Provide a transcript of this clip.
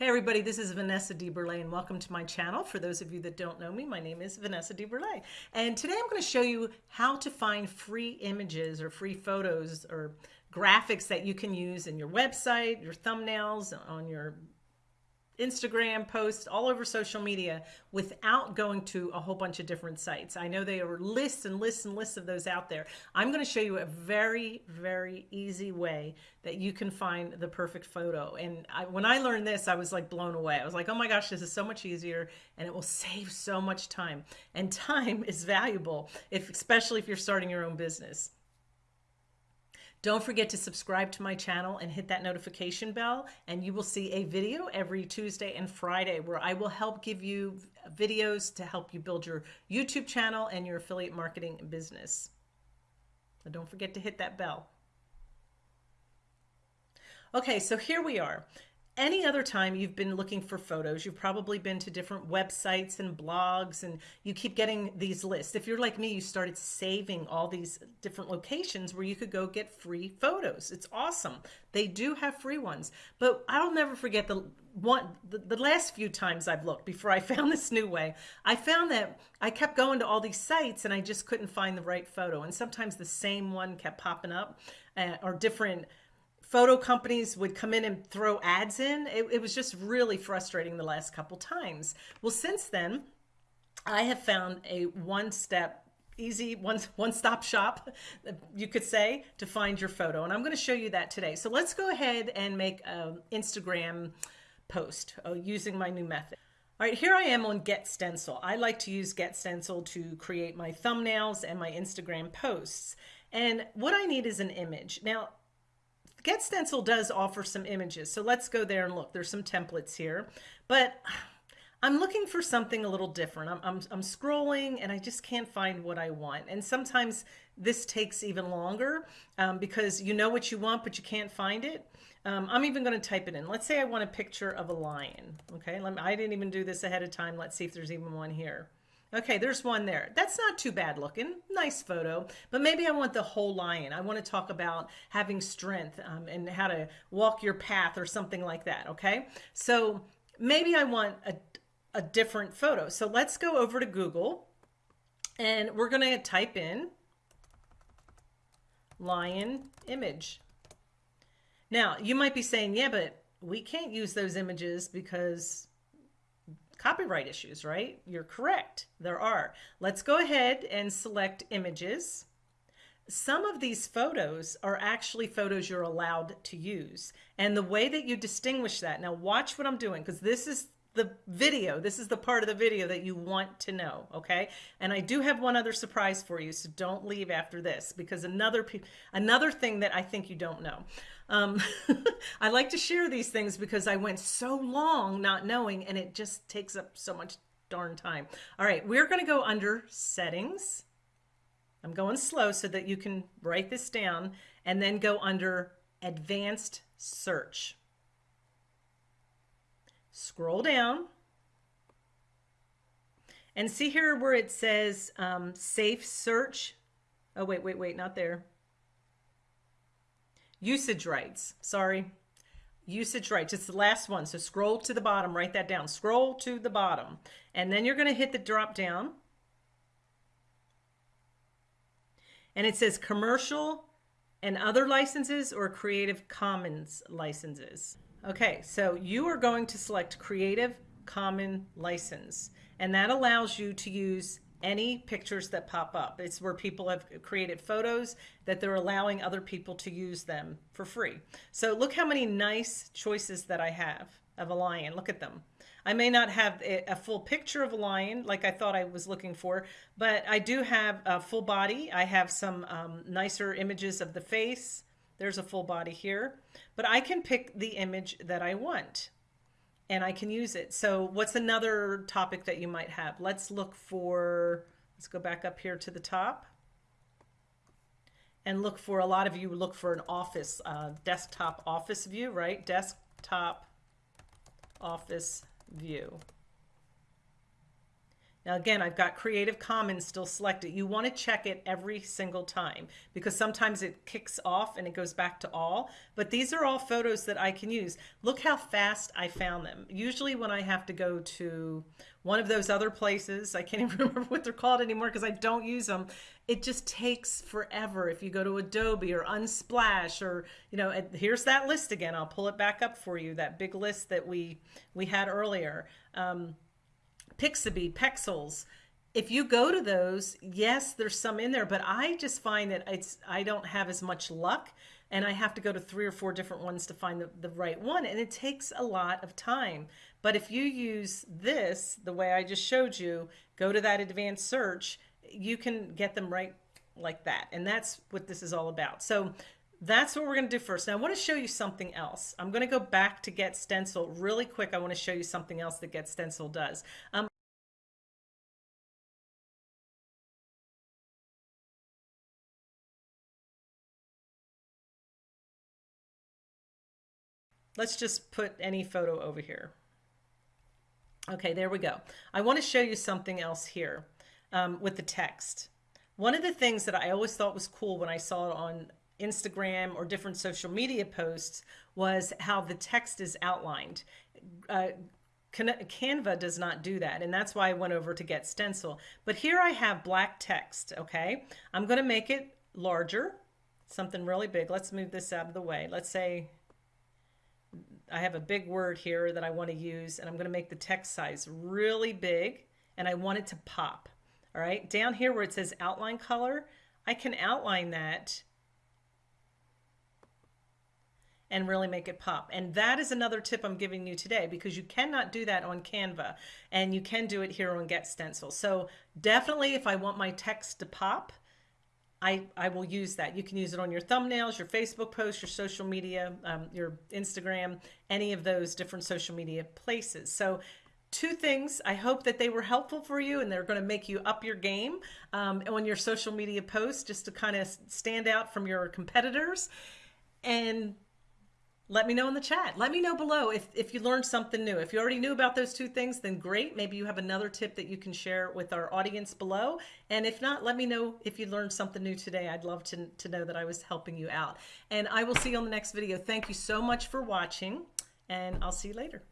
Hey everybody, this is Vanessa DeBurle and welcome to my channel. For those of you that don't know me, my name is Vanessa DeBurle. And today I'm going to show you how to find free images or free photos or graphics that you can use in your website, your thumbnails, on your Instagram posts, all over social media without going to a whole bunch of different sites. I know there are lists and lists and lists of those out there. I'm going to show you a very, very easy way that you can find the perfect photo. And I, when I learned this, I was like blown away. I was like, oh my gosh, this is so much easier and it will save so much time. And time is valuable, if especially if you're starting your own business. Don't forget to subscribe to my channel and hit that notification bell and you will see a video every Tuesday and Friday where I will help give you videos to help you build your YouTube channel and your affiliate marketing business. So don't forget to hit that bell. Okay, so here we are any other time you've been looking for photos, you've probably been to different websites and blogs and you keep getting these lists. If you're like me, you started saving all these different locations where you could go get free photos. It's awesome. They do have free ones, but I'll never forget the one, the, the last few times I've looked before I found this new way, I found that I kept going to all these sites and I just couldn't find the right photo. And sometimes the same one kept popping up uh, or different photo companies would come in and throw ads in. It, it was just really frustrating the last couple times. Well, since then, I have found a one-step easy one one stop shop you could say to find your photo and I'm going to show you that today so let's go ahead and make an Instagram post uh, using my new method all right, here I am on Get Stencil. I like to use Get Stencil to create my thumbnails and my Instagram posts. And what I need is an image. Now, Get Stencil does offer some images. So let's go there and look. There's some templates here, but I'm looking for something a little different. I'm, I'm, I'm, scrolling and I just can't find what I want. And sometimes this takes even longer um, because you know what you want, but you can't find it. Um, I'm even going to type it in. Let's say I want a picture of a lion. Okay, me, I didn't even do this ahead of time. Let's see if there's even one here. Okay, there's one there. That's not too bad looking. Nice photo. But maybe I want the whole lion. I want to talk about having strength um, and how to walk your path or something like that. Okay, so maybe I want a, a different photo. So let's go over to Google and we're going to type in lion image. Now, you might be saying, yeah, but we can't use those images because copyright issues, right? You're correct. There are. Let's go ahead and select images. Some of these photos are actually photos you're allowed to use. And the way that you distinguish that, now watch what I'm doing, because this is the video. This is the part of the video that you want to know, okay? And I do have one other surprise for you, so don't leave after this because another another thing that I think you don't know. Um, I like to share these things because I went so long not knowing and it just takes up so much darn time. All right, we're going to go under settings. I'm going slow so that you can write this down and then go under advanced search. Scroll down and see here where it says um, safe search. Oh, wait, wait, wait, not there. Usage rights, sorry. Usage rights, it's the last one. So scroll to the bottom, write that down. Scroll to the bottom. And then you're gonna hit the drop down. And it says commercial and other licenses or Creative Commons licenses. Okay, so you are going to select Creative Common license, and that allows you to use any pictures that pop up. It's where people have created photos that they're allowing other people to use them for free. So look how many nice choices that I have of a lion. Look at them. I may not have a full picture of a lion like I thought I was looking for, but I do have a full body. I have some um, nicer images of the face. There's a full body here, but I can pick the image that I want and I can use it. So what's another topic that you might have? Let's look for, let's go back up here to the top and look for, a lot of you look for an office, uh, desktop office view, right? Desktop office view. Now again, I've got Creative Commons still selected. You want to check it every single time because sometimes it kicks off and it goes back to all. But these are all photos that I can use. Look how fast I found them. Usually when I have to go to one of those other places, I can't even remember what they're called anymore because I don't use them. It just takes forever. If you go to Adobe or Unsplash or, you know, here's that list again. I'll pull it back up for you, that big list that we, we had earlier. Um, Pixabay, Pexels. If you go to those, yes, there's some in there, but I just find that it's I don't have as much luck and I have to go to three or four different ones to find the, the right one. And it takes a lot of time. But if you use this, the way I just showed you, go to that advanced search, you can get them right like that. And that's what this is all about. So that's what we're going to do first. Now I want to show you something else. I'm going to go back to Get Stencil really quick. I want to show you something else that Get Stencil does. Um, let's just put any photo over here. Okay, there we go. I want to show you something else here um, with the text. One of the things that I always thought was cool when I saw it on Instagram or different social media posts was how the text is outlined. Uh, Canva does not do that, and that's why I went over to Get Stencil. But here I have black text, okay? I'm going to make it larger, something really big. Let's move this out of the way. Let's say I have a big word here that I want to use, and I'm going to make the text size really big, and I want it to pop. All right, down here where it says outline color, I can outline that and really make it pop. And that is another tip I'm giving you today because you cannot do that on Canva and you can do it here on Get Stencil. So definitely if I want my text to pop, I, I will use that. You can use it on your thumbnails, your Facebook posts, your social media, um, your Instagram, any of those different social media places. So two things. I hope that they were helpful for you and they're going to make you up your game um, on your social media posts just to kind of stand out from your competitors. And let me know in the chat. Let me know below if, if you learned something new. If you already knew about those two things, then great. Maybe you have another tip that you can share with our audience below. And if not, let me know if you learned something new today. I'd love to, to know that I was helping you out. And I will see you on the next video. Thank you so much for watching, and I'll see you later.